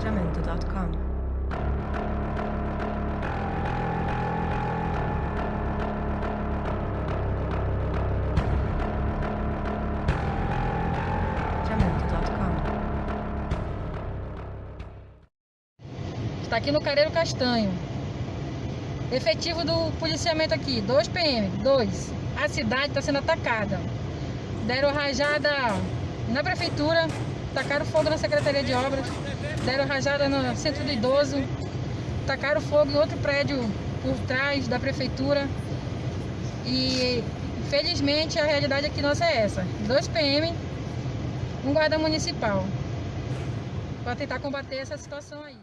jamendo.com. Está aqui no Careiro Castanho. Efetivo do policiamento aqui, 2 PM, 2. A cidade está sendo atacada. Deram rajada na prefeitura, tacaram fogo na Secretaria de Obras, deram rajada no Centro do Idoso, tacaram fogo em outro prédio por trás da prefeitura. E felizmente a realidade aqui nossa é essa. 2 PM, um guarda municipal. Para tentar combater essa situação aí.